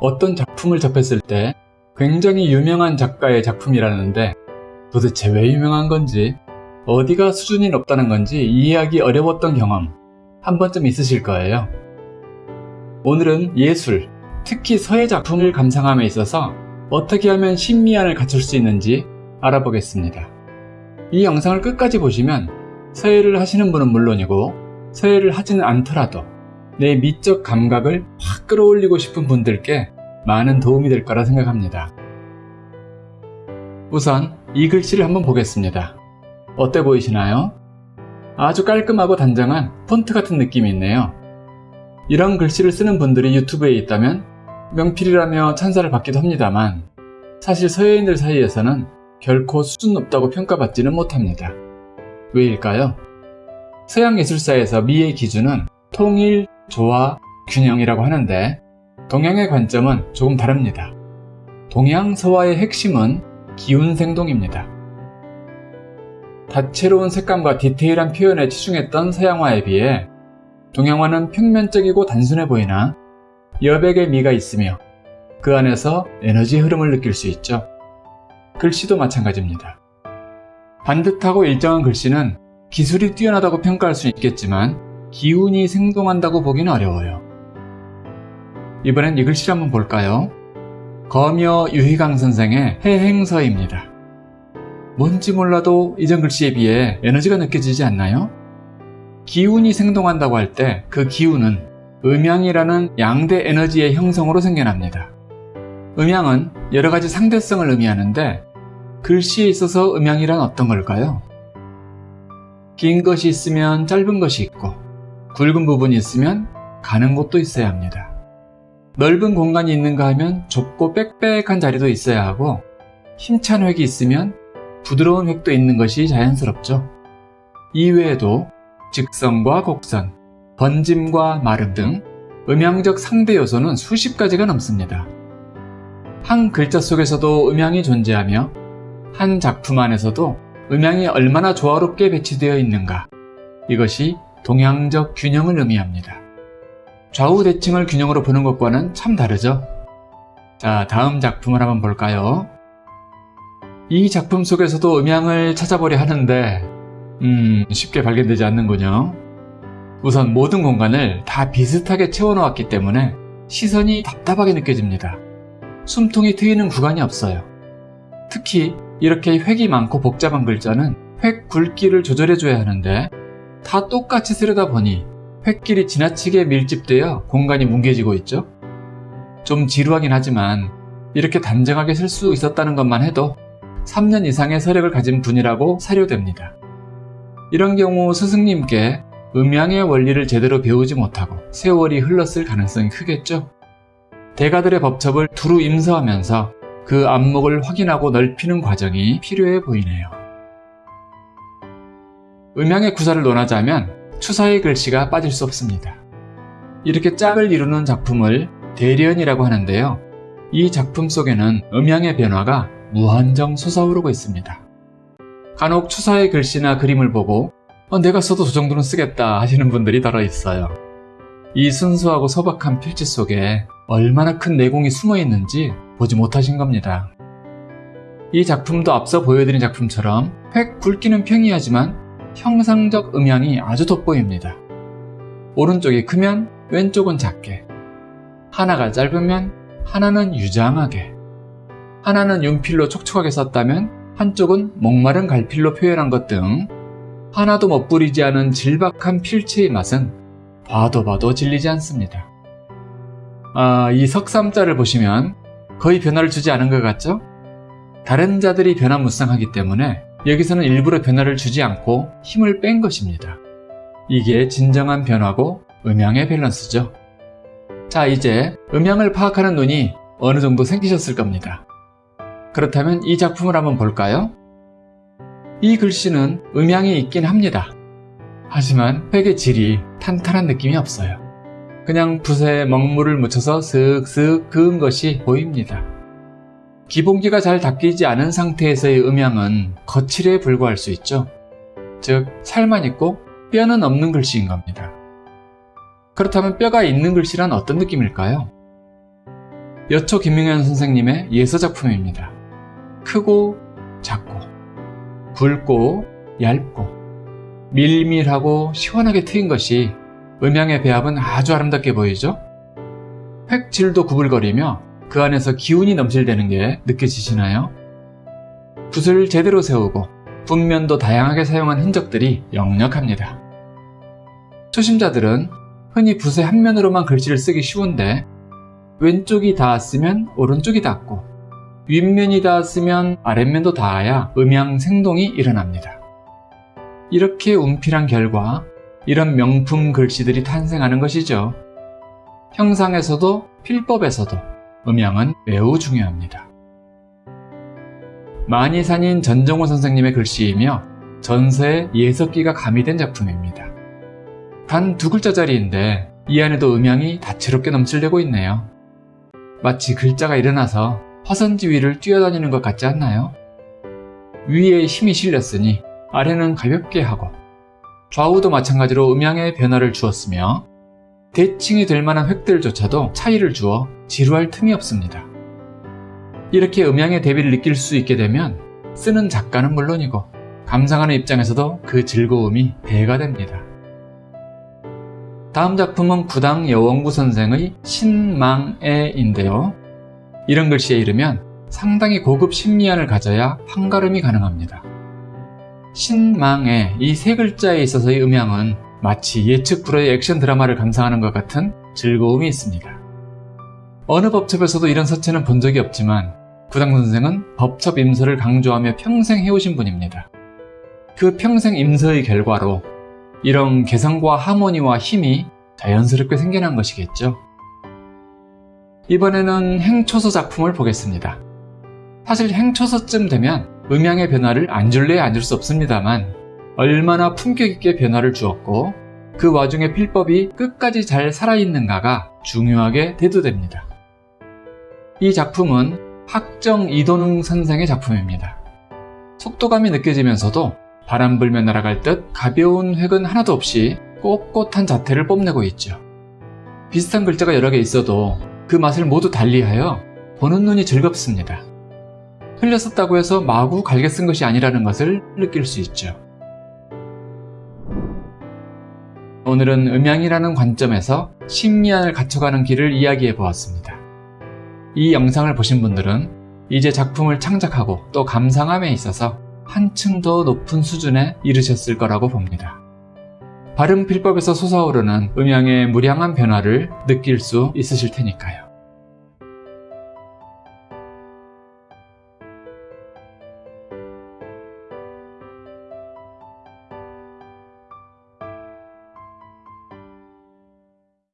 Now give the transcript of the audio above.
어떤 작품을 접했을 때 굉장히 유명한 작가의 작품이라는데 도대체 왜 유명한 건지 어디가 수준이 높다는 건지 이해하기 어려웠던 경험 한 번쯤 있으실 거예요. 오늘은 예술, 특히 서예 작품을 감상함에 있어서 어떻게 하면 신미안을 갖출 수 있는지 알아보겠습니다. 이 영상을 끝까지 보시면 서예를 하시는 분은 물론이고 서예를 하지는 않더라도 내 미적 감각을 확 끌어올리고 싶은 분들께 많은 도움이 될 거라 생각합니다. 우선 이 글씨를 한번 보겠습니다. 어때 보이시나요? 아주 깔끔하고 단정한 폰트 같은 느낌이 있네요. 이런 글씨를 쓰는 분들이 유튜브에 있다면 명필이라며 찬사를 받기도 합니다만 사실 서예인들 사이에서는 결코 수준 높다고 평가받지는 못합니다. 왜일까요? 서양 예술사에서 미의 기준은 통일, 조화, 균형이라고 하는데 동양의 관점은 조금 다릅니다. 동양 서화의 핵심은 기운 생동입니다. 다채로운 색감과 디테일한 표현에 치중했던 서양화에 비해 동양화는 평면적이고 단순해 보이나 여백의 미가 있으며 그 안에서 에너지 흐름을 느낄 수 있죠. 글씨도 마찬가지입니다. 반듯하고 일정한 글씨는 기술이 뛰어나다고 평가할 수 있겠지만 기운이 생동한다고 보기는 어려워요. 이번엔 이 글씨를 한번 볼까요? 거며 유희강 선생의 해행서입니다. 뭔지 몰라도 이전 글씨에 비해 에너지가 느껴지지 않나요? 기운이 생동한다고 할 때 그 기운은 음양이라는 양대 에너지의 형성으로 생겨납니다. 음양은 여러 가지 상대성을 의미하는데 글씨에 있어서 음양이란 어떤 걸까요? 긴 것이 있으면 짧은 것이 있고 굵은 부분이 있으면 가는 곳도 있어야 합니다. 넓은 공간이 있는가 하면 좁고 빽빽한 자리도 있어야 하고 힘찬 획이 있으면 부드러운 획도 있는 것이 자연스럽죠. 이외에도 직선과 곡선, 번짐과 마름 등 음향적 상대 요소는 수십 가지가 넘습니다. 한 글자 속에서도 음향이 존재하며 한 작품 안에서도 음향이 얼마나 조화롭게 배치되어 있는가 이것이 동양적 균형을 의미합니다. 좌우 대칭을 균형으로 보는 것과는 참 다르죠? 자 다음 작품을 한번 볼까요? 이 작품 속에서도 음향을 찾아보려 하는데 음 쉽게 발견되지 않는군요. 우선 모든 공간을 다 비슷하게 채워놓았기 때문에 시선이 답답하게 느껴집니다. 숨통이 트이는 구간이 없어요. 특히 이렇게 획이 많고 복잡한 글자는 획 굵기를 조절해줘야 하는데 다 똑같이 쓰려다 보니 획길이 지나치게 밀집되어 공간이 뭉개지고 있죠. 좀 지루하긴 하지만 이렇게 단정하게 쓸 수 있었다는 것만 해도 3년 이상의 서력을 가진 분이라고 사료됩니다. 이런 경우 스승님께 음양의 원리를 제대로 배우지 못하고 세월이 흘렀을 가능성이 크겠죠. 대가들의 법첩을 두루 임서하면서 그 안목을 확인하고 넓히는 과정이 필요해 보이네요. 음양의 구사를 논하자면 추사의 글씨가 빠질 수 없습니다. 이렇게 짝을 이루는 작품을 대련이라고 하는데요. 이 작품 속에는 음양의 변화가 무한정 솟아오르고 있습니다. 간혹 추사의 글씨나 그림을 보고 어, 내가 써도 저 정도는 쓰겠다 하시는 분들이 달아 있어요. 이 순수하고 소박한 필지 속에 얼마나 큰 내공이 숨어 있는지 보지 못하신 겁니다. 이 작품도 앞서 보여드린 작품처럼 획 굵기는 평이하지만 형상적 음향이 아주 돋보입니다. 오른쪽이 크면 왼쪽은 작게 하나가 짧으면 하나는 유장하게 하나는 윤필로 촉촉하게 썼다면 한쪽은 목마른 갈필로 표현한 것 등 하나도 멋부리지 않은 질박한 필체의 맛은 봐도 봐도 질리지 않습니다. 아, 이 석삼자를 보시면 거의 변화를 주지 않은 것 같죠? 다른 자들이 변화무쌍하기 때문에 여기서는 일부러 변화를 주지 않고 힘을 뺀 것입니다. 이게 진정한 변화고 음향의 밸런스죠. 자 이제 음향을 파악하는 눈이 어느 정도 생기셨을 겁니다. 그렇다면 이 작품을 한번 볼까요? 이 글씨는 음향이 있긴 합니다. 하지만 획의 질이 탄탄한 느낌이 없어요. 그냥 붓에 먹물을 묻혀서 슥슥 그은 것이 보입니다. 기본기가 잘 닦이지 않은 상태에서의 음향은 거칠에 불과할 수 있죠. 즉 살만 있고 뼈는 없는 글씨인 겁니다. 그렇다면 뼈가 있는 글씨란 어떤 느낌일까요? 여초 김명현 선생님의 예서 작품입니다. 크고 작고 굵고 얇고 밀밀하고 시원하게 트인 것이 음양의 배합은 아주 아름답게 보이죠? 획질도 구불거리며 그 안에서 기운이 넘실대는 게 느껴지시나요? 붓을 제대로 세우고 붓면도 다양하게 사용한 흔적들이 역력합니다. 초심자들은 흔히 붓의 한 면으로만 글씨를 쓰기 쉬운데 왼쪽이 닿았으면 오른쪽이 닿고 윗면이 닿았으면 아랫면도 닿아야 음양 생동이 일어납니다. 이렇게 움필한 결과 이런 명품 글씨들이 탄생하는 것이죠. 형상에서도 필법에서도 음양은 매우 중요합니다. 만이산인 전정호 선생님의 글씨이며 전서에 예석기가 가미된 작품입니다. 단 두 글자짜리인데 이 안에도 음양이 다채롭게 넘칠대고 있네요. 마치 글자가 일어나서 화선지 위를 뛰어다니는 것 같지 않나요? 위에 힘이 실렸으니 아래는 가볍게 하고 좌우도 마찬가지로 음양의 변화를 주었으며 대칭이 될 만한 획들조차도 차이를 주어 지루할 틈이 없습니다. 이렇게 음양의 대비를 느낄 수 있게 되면 쓰는 작가는 물론이고 감상하는 입장에서도 그 즐거움이 배가 됩니다. 다음 작품은 구당 여원구 선생의 신망애인데요. 이런 글씨에 이르면 상당히 고급 심리안을 가져야 판가름이 가능합니다. 신망애 이 세 글자에 있어서의 음향은 마치 예측 불허의 액션 드라마를 감상하는 것 같은 즐거움이 있습니다. 어느 법첩에서도 이런 서체는 본 적이 없지만 구당 선생은 법첩 임서를 강조하며 평생 해오신 분입니다. 그 평생 임서의 결과로 이런 개성과 하모니와 힘이 자연스럽게 생겨난 것이겠죠. 이번에는 행초서 작품을 보겠습니다. 사실 행초서쯤 되면 음양의 변화를 안 줄래야 안줄수 없습니다만 얼마나 품격 있게 변화를 주었고 그 와중에 필법이 끝까지 잘 살아있는가가 중요하게 대두됩니다. 이 작품은 학정 이도능 선생의 작품입니다. 속도감이 느껴지면서도 바람 불며 날아갈 듯 가벼운 획은 하나도 없이 꼿꼿한 자태를 뽐내고 있죠. 비슷한 글자가 여러 개 있어도 그 맛을 모두 달리하여 보는 눈이 즐겁습니다. 흘려 썼다고 해서 마구 갈게 쓴 것이 아니라는 것을 느낄 수 있죠. 오늘은 음양이라는 관점에서 심리안을 갖춰가는 길을 이야기해 보았습니다. 이 영상을 보신 분들은 이제 작품을 창작하고 또 감상함에 있어서 한층 더 높은 수준에 이르셨을 거라고 봅니다. 발음 필법에서 솟아오르는 음양의 무량한 변화를 느낄 수 있으실 테니까요.